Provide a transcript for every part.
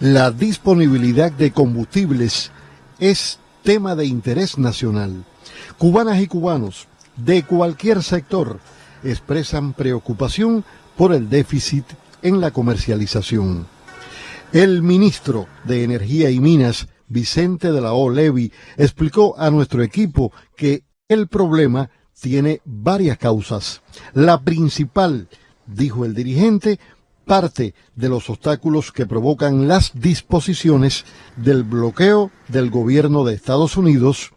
La disponibilidad de combustibles es tema de interés nacional. Cubanas y cubanos de cualquier sector expresan preocupación por el déficit en la comercialización. El ministro de Energía y Minas, Vicente de la O. Levy, explicó a nuestro equipo que el problema tiene varias causas. La principal, dijo el dirigente, parte de los obstáculos que provocan las disposiciones del bloqueo del gobierno de Estados Unidos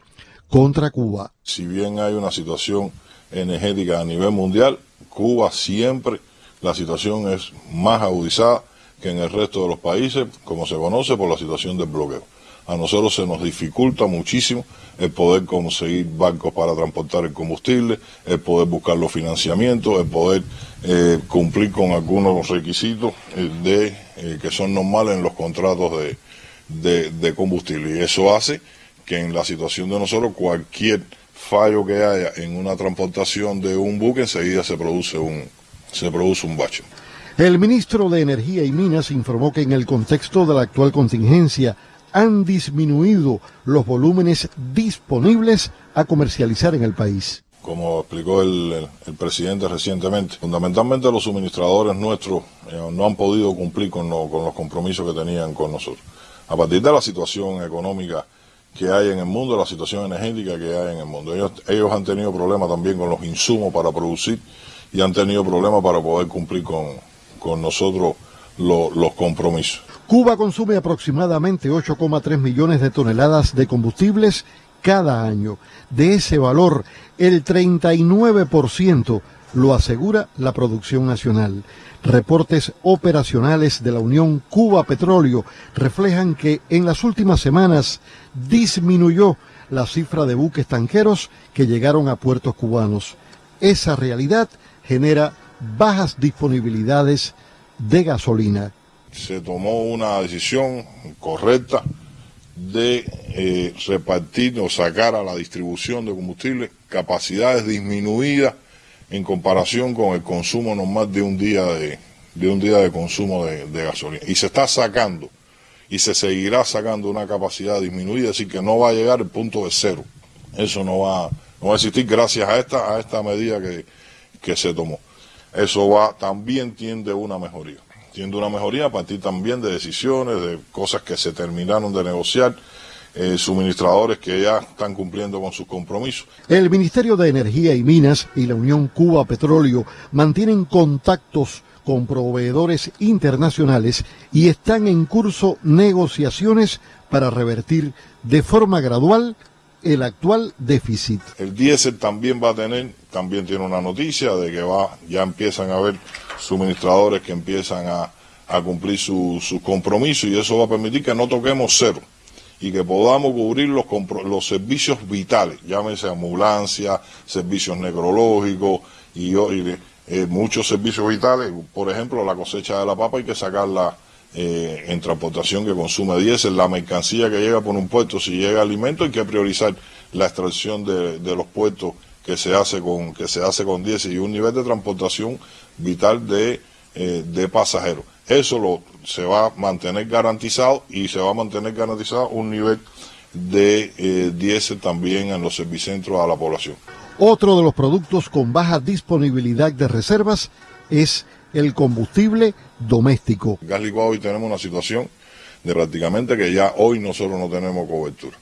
contra Cuba. Si bien hay una situación energética a nivel mundial, Cuba siempre la situación es más agudizada que en el resto de los países, como se conoce por la situación del bloqueo. A nosotros se nos dificulta muchísimo el poder conseguir barcos para transportar el combustible, el poder buscar los financiamientos, el poder eh, cumplir con algunos requisitos eh, de, eh, que son normales en los contratos de, de combustible. Y eso hace que en la situación de nosotros cualquier fallo que haya en una transportación de un buque enseguida se produce un, se produce un bache. El ministro de Energía y Minas informó que en el contexto de la actual contingencia han disminuido los volúmenes disponibles a comercializar en el país. Como explicó el, presidente recientemente, fundamentalmente los suministradores nuestros eh, no han podido cumplir con, los compromisos que tenían con nosotros. A partir de la situación económica que hay en el mundo, la situación energética que hay en el mundo. Ellos, han tenido problemas también con los insumos para producir y han tenido problemas para poder cumplir con nosotros los compromisos. Cuba consume aproximadamente 8,3 millones de toneladas de combustibles cada año. De ese valor, el 39% lo asegura la producción nacional. Reportes operacionales de la Unión Cuba Petróleo reflejan que en las últimas semanas disminuyó la cifra de buques tanqueros que llegaron a puertos cubanos. Esa realidad genera bajas disponibilidades de gasolina. Se tomó una decisión correcta de eh, repartir o sacar a la distribución de combustible capacidades disminuidas en comparación con el consumo normal de un día de, un día de consumo de, gasolina. Y se está sacando y se seguirá sacando una capacidad disminuida, decir, que no va a llegar al punto de cero. Eso no va, no va a existir gracias a esta, a esta medida que, que se tomó. Eso va, también tiende una mejoría. Tiende una mejoría a partir también de decisiones, de cosas que se terminaron de negociar, eh, suministradores que ya están cumpliendo con sus compromisos. El Ministerio de Energía y Minas y la Unión Cuba Petróleo mantienen contactos con proveedores internacionales y están en curso negociaciones para revertir de forma gradual el actual déficit. El diésel también va a tener, también tiene una noticia de que va, ya empiezan a haber suministradores que empiezan a, cumplir sus su compromisos y eso va a permitir que no toquemos cero y que podamos cubrir los, los servicios vitales, llámese ambulancia, servicios necrológicos y, eh, muchos servicios vitales, por ejemplo la cosecha de la papa hay que sacarla eh, en transportación que consume diésel, la mercancía que llega por un puerto, si llega alimento hay que priorizar la extracción de, los puertos que se hace con que se hace con diésel y un nivel de transportación vital de, eh, de pasajeros. Eso lo, se va a mantener garantizado y se va a mantener garantizado un nivel de eh, diésel también en los servicentros a la población. Otro de los productos con baja disponibilidad de reservas es el combustible doméstico. En gas licuado hoy tenemos una situación de prácticamente que ya hoy nosotros no tenemos cobertura.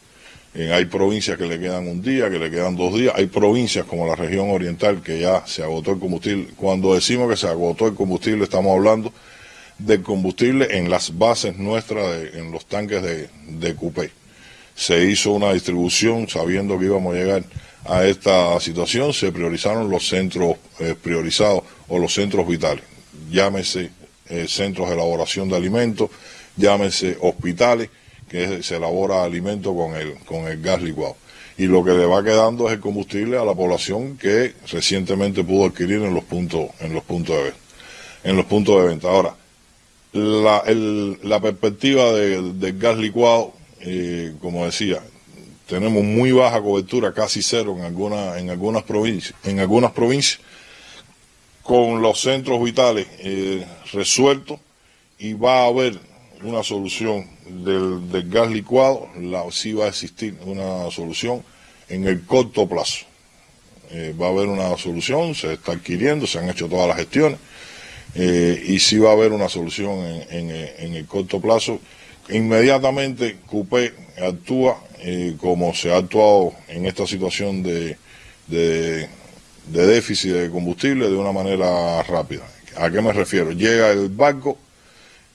hay provincias que le quedan un día, que le quedan dos días. Hay provincias como la región oriental que ya se agotó el combustible. Cuando decimos que se agotó el combustible, estamos hablando del combustible en las bases nuestras, en los tanques de, de Cupé. Se hizo una distribución sabiendo que íbamos a llegar a esta situación, se priorizaron los centros eh, priorizados o los centros vitales llámese eh, centros de elaboración de alimentos, llámese hospitales, que se elabora alimento con el, con el gas licuado. Y lo que le va quedando es el combustible a la población que recientemente pudo adquirir en los puntos, en los puntos de venta. En los puntos de venta. Ahora, la, la perspectiva del gas licuado, eh, como decía, tenemos muy baja cobertura, casi cero en algunas, en algunas provincias, en algunas provincias con los centros vitales eh, resueltos y va a haber una solución del, gas licuado, la, sí va a existir una solución en el corto plazo. Eh, va a haber una solución, se está adquiriendo, se han hecho todas las gestiones, eh, y sí va a haber una solución en, el corto plazo. Inmediatamente CUPE actúa eh, como se ha actuado en esta situación de déficit de combustible de una manera rápida. ¿A qué me refiero? Llega el barco,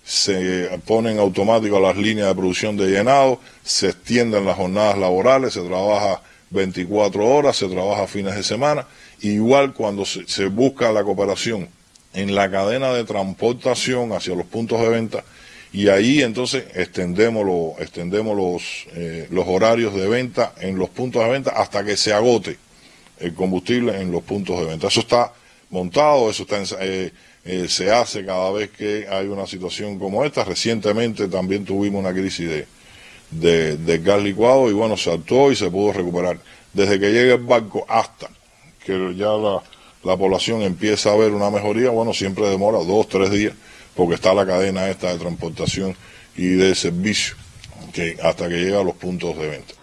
se ponen automático las líneas de producción de llenado, se extienden las jornadas laborales, se trabaja 24 horas, se trabaja fines de semana, igual cuando se, busca la cooperación en la cadena de transportación hacia los puntos de venta, y ahí entonces extendemos, extendemos eh, los horarios de venta en los puntos de venta hasta que se agote el combustible en los puntos de venta. Eso está montado, eso está eh, eh, se hace cada vez que hay una situación como esta. Recientemente también tuvimos una crisis de, de, gas licuado y bueno, se actuó y se pudo recuperar. Desde que llegue el barco hasta que ya la, la población empieza a ver una mejoría, bueno, siempre demora dos, tres días, porque está la cadena esta de transportación y de servicio que hasta que llega a los puntos de venta.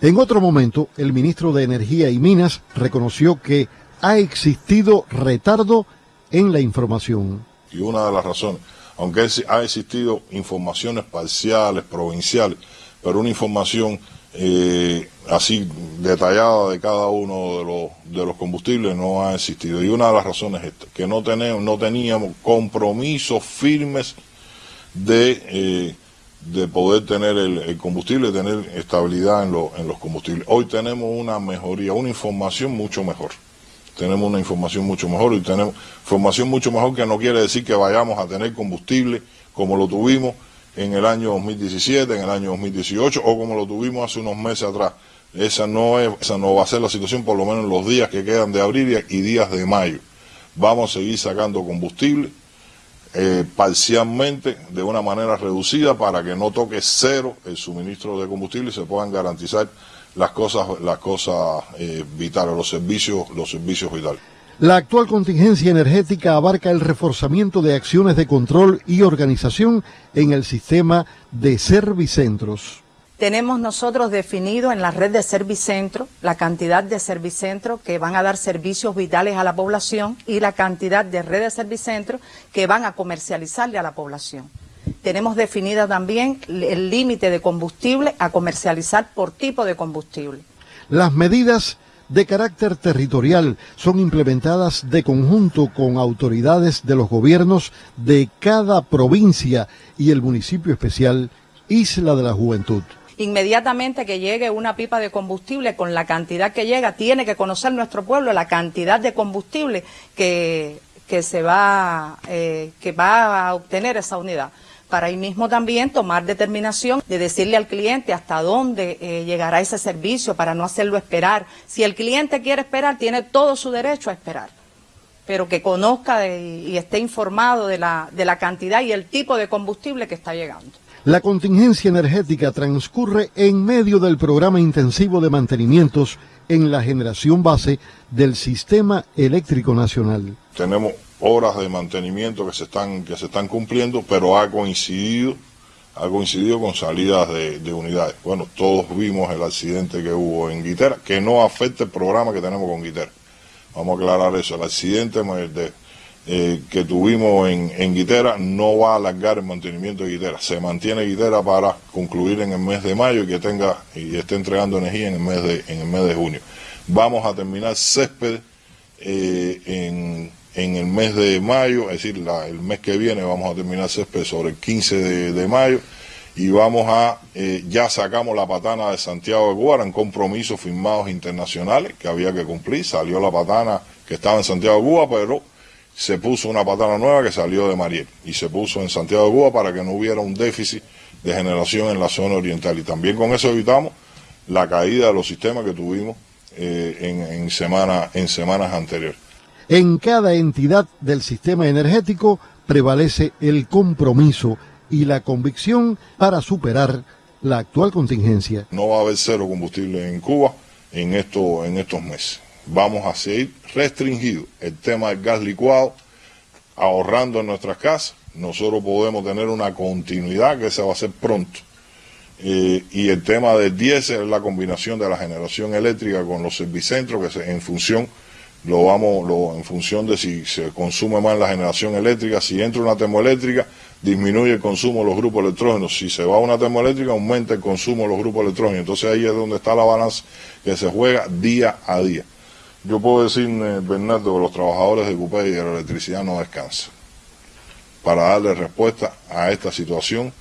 En otro momento, el ministro de Energía y Minas reconoció que ha existido retardo en la información. Y una de las razones, aunque ha existido informaciones parciales, provinciales, pero una información eh, así detallada de cada uno de los, de los combustibles no ha existido. Y una de las razones es esta, que no, tenemos, no teníamos compromisos firmes de, eh, de poder tener el, combustible, tener estabilidad en, en los combustibles. Hoy tenemos una mejoría, una información mucho mejor tenemos una información mucho mejor y tenemos información mucho mejor que no quiere decir que vayamos a tener combustible como lo tuvimos en el año 2017, en el año 2018 o como lo tuvimos hace unos meses atrás. Esa no, es, esa no va a ser la situación por lo menos en los días que quedan de abril y días de mayo. Vamos a seguir sacando combustible eh, parcialmente de una manera reducida para que no toque cero el suministro de combustible y se puedan garantizar las cosas, las cosas eh, vitales, los servicios, los servicios vitales. La actual contingencia energética abarca el reforzamiento de acciones de control y organización en el sistema de servicentros. Tenemos nosotros definido en la red de servicentros la cantidad de servicentros que van a dar servicios vitales a la población y la cantidad de redes de servicentros que van a comercializarle a la población. Tenemos definida también el límite de combustible a comercializar por tipo de combustible. Las medidas de carácter territorial son implementadas de conjunto con autoridades de los gobiernos de cada provincia y el municipio especial Isla de la Juventud. Inmediatamente que llegue una pipa de combustible con la cantidad que llega, tiene que conocer nuestro pueblo la cantidad de combustible que, se va, eh, que va a obtener esa unidad para ahí mismo también tomar determinación de decirle al cliente hasta dónde eh, llegará ese servicio para no hacerlo esperar. Si el cliente quiere esperar, tiene todo su derecho a esperar, pero que conozca y esté informado de la, de la cantidad y el tipo de combustible que está llegando. La contingencia energética transcurre en medio del programa intensivo de mantenimientos en la generación base del sistema eléctrico nacional. Tenemos horas de mantenimiento que se están, que se están cumpliendo, pero ha coincidido, ha coincidido con salidas de, unidades. Bueno, todos vimos el accidente que hubo en Guitera, que no afecta el programa que tenemos con Guitera. Vamos a aclarar eso. El accidente eh, que tuvimos en, en Guitera no va a alargar el mantenimiento de Guitera. Se mantiene Guitera para concluir en el mes de mayo y que tenga y esté entregando energía en el mes de, en el mes de junio. Vamos a terminar césped eh, en en el mes de mayo, es decir, el mes que viene vamos a terminar césped sobre el 15 de, mayo y vamos a, eh, ya sacamos la patana de Santiago de Cuba, eran compromisos firmados internacionales que había que cumplir, salió la patana que estaba en Santiago de Cuba, pero se puso una patana nueva que salió de Mariel y se puso en Santiago de Cuba para que no hubiera un déficit de generación en la zona oriental y también con eso evitamos la caída de los sistemas que tuvimos eh, en, en, semana, en semanas anteriores. En cada entidad del sistema energético prevalece el compromiso y la convicción para superar la actual contingencia. No va a haber cero combustible en Cuba en, esto, en estos meses. Vamos a seguir restringido el tema del gas licuado, ahorrando en nuestras casas nosotros podemos tener una continuidad que se va a hacer pronto. Eh, y el tema del diésel es la combinación de la generación eléctrica con los servicentros que se, en función lo vamos en función de si se consume más la generación eléctrica, si entra una termoeléctrica, disminuye el consumo de los grupos electrógenos, si se va una termoeléctrica, aumenta el consumo de los grupos electrógenos, entonces ahí es donde está la balanza que se juega día a día. Yo puedo decir, eh, Bernardo, que los trabajadores de CUPE y de la electricidad no descansan para darle respuesta a esta situación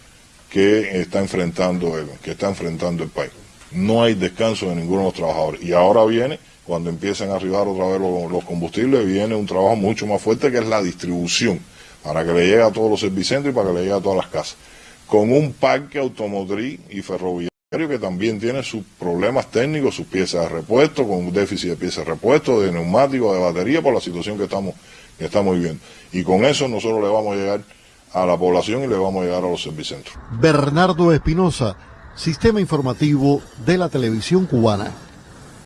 que está enfrentando el, que está enfrentando el país. No hay descanso de ninguno de los trabajadores. Y ahora viene cuando empiezan a arribar otra vez los, combustibles, viene un trabajo mucho más fuerte que es la distribución, para que le llegue a todos los servicentros y para que le llegue a todas las casas. Con un parque automotriz y ferroviario que también tiene sus problemas técnicos, sus piezas de repuesto, con un déficit de piezas de repuesto, de neumáticos, de batería, por la situación que estamos, que estamos viviendo. Y con eso nosotros le vamos a llegar a la población y le vamos a llegar a los servicentros. Bernardo Espinosa, Sistema Informativo de la Televisión Cubana.